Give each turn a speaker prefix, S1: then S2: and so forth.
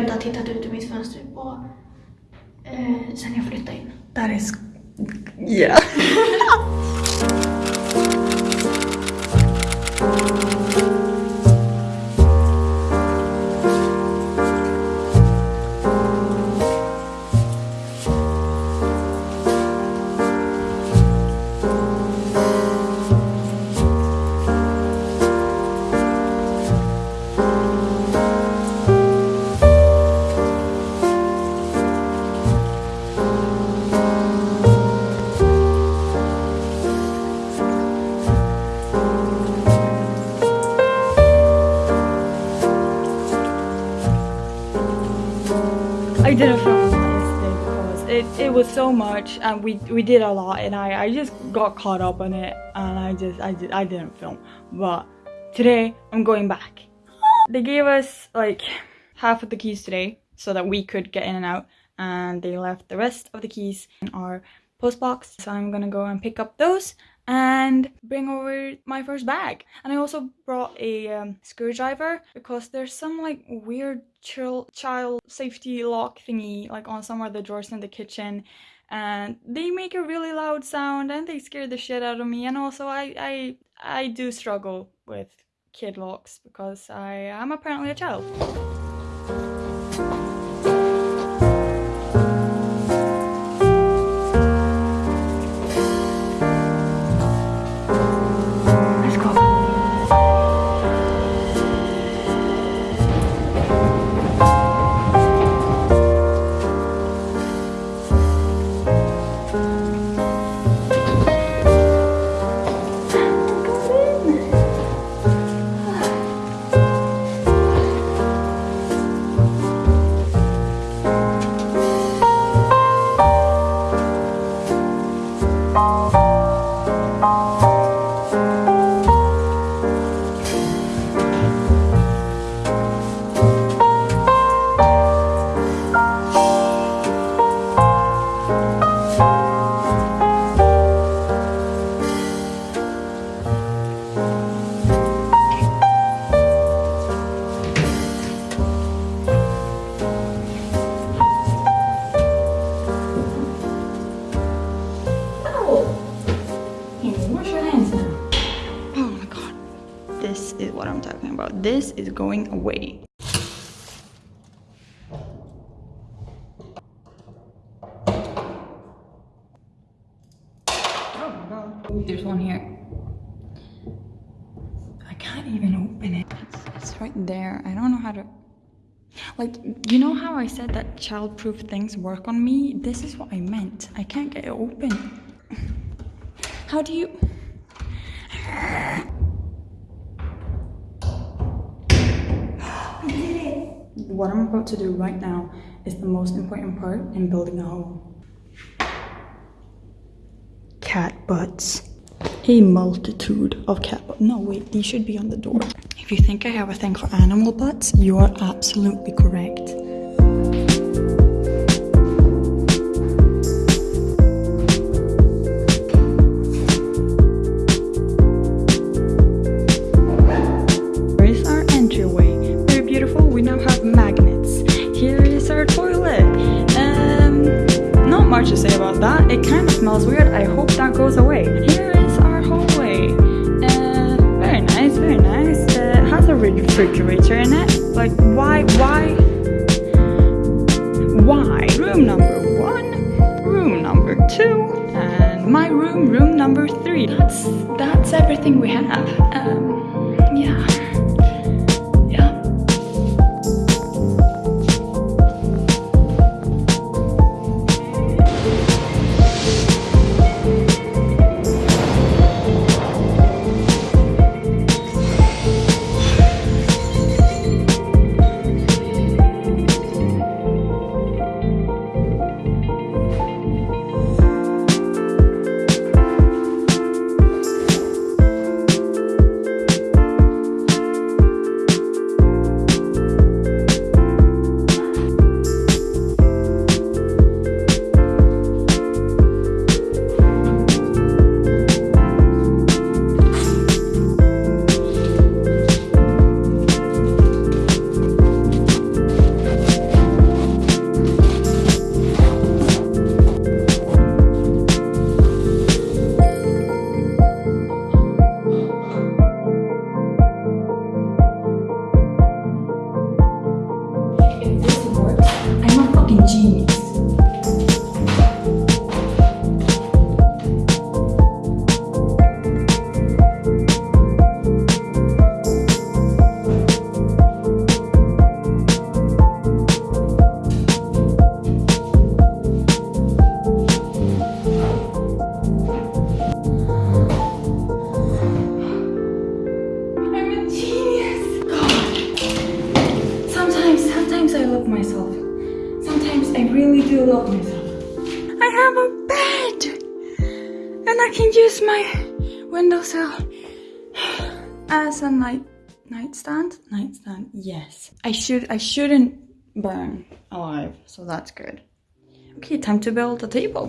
S1: inte har tittat ut ur mitt fönster på eh, sen jag flyttade in.
S2: That is... Yeah. It, was so much and we we did a lot and I, I just got caught up on it and I just I, did, I didn't film. But today I'm going back. They gave us like half of the keys today so that we could get in and out and they left the rest of the keys in our post box. So I'm gonna go and pick up those and bring over my first bag. And I also brought a um, screwdriver because there's some like weird chill child safety lock thingy like on some of the drawers in the kitchen and they make a really loud sound and they scare the shit out of me and also I I I do struggle with kid locks because I am apparently a child. I'm talking about. This is going away. Oh there's one here. I can't even open it. It's, it's right there. I don't know how to. Like, you know how I said that childproof things work on me? This is what I meant. I can't get it open. How do you. What I'm about to do right now is the most important part in building a home. Cat butts. A multitude of cat butts. No, wait, these should be on the door. If you think I have a thing for animal butts, you are absolutely correct. Much to say about that. It kind of smells weird. I hope that goes away. Here is our hallway. Uh, very nice, very nice. Uh, has a refrigerator in it. Like, why, why, why? Room number one, room number two, and my room, room number three. That's that's everything we have. Um, windowsill as a night nightstand? Nightstand yes. I should i shouldn't burn alive so that's good. Okay time to build a table.